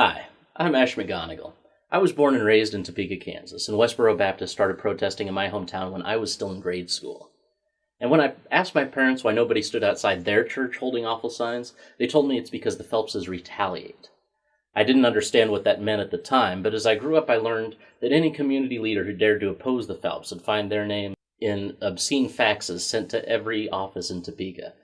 Hi, I'm Ash McGonigal. I was born and raised in Topeka, Kansas, and Westboro Baptist started protesting in my hometown when I was still in grade school. And when I asked my parents why nobody stood outside their church holding awful signs, they told me it's because the Phelpses retaliate. I didn't understand what that meant at the time, but as I grew up, I learned that any community leader who dared to oppose the Phelps would find their name in obscene faxes sent to every office in Topeka.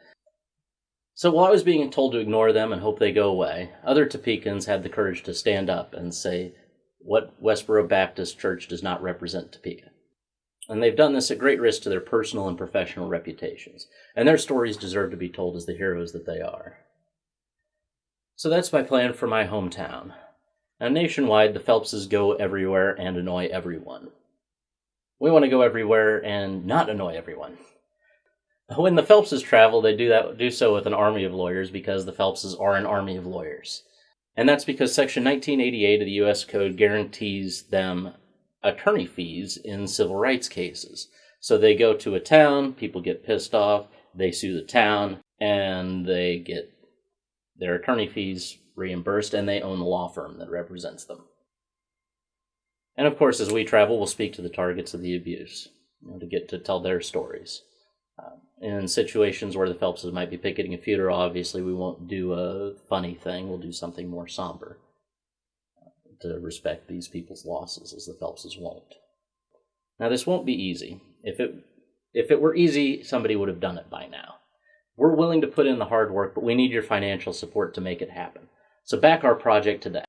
So while I was being told to ignore them and hope they go away, other Topekans had the courage to stand up and say what Westboro Baptist Church does not represent Topeka. And they've done this at great risk to their personal and professional reputations, and their stories deserve to be told as the heroes that they are. So that's my plan for my hometown. Now, nationwide, the Phelpses go everywhere and annoy everyone. We want to go everywhere and not annoy everyone. When the Phelpses travel, they do that do so with an army of lawyers because the Phelpses are an army of lawyers. And that's because Section 1988 of the U.S. Code guarantees them attorney fees in civil rights cases. So they go to a town, people get pissed off, they sue the town, and they get their attorney fees reimbursed, and they own the law firm that represents them. And of course, as we travel, we'll speak to the targets of the abuse you know, to get to tell their stories. Um, in situations where the Phelpses might be picketing a funeral, obviously we won't do a funny thing. We'll do something more somber to respect these people's losses, as the Phelpses won't. Now, this won't be easy. If it if it were easy, somebody would have done it by now. We're willing to put in the hard work, but we need your financial support to make it happen. So back our project today.